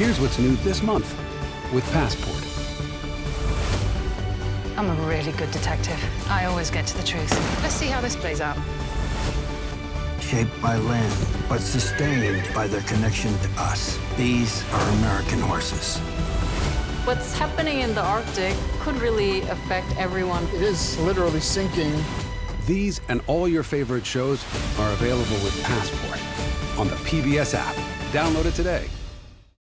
Here's what's new this month with Passport. I'm a really good detective. I always get to the truth. Let's see how this plays out. Shaped by land, but sustained by their connection to us. These are American horses. What's happening in the Arctic could really affect everyone. It is literally sinking. These and all your favorite shows are available with Passport on the PBS app. Download it today.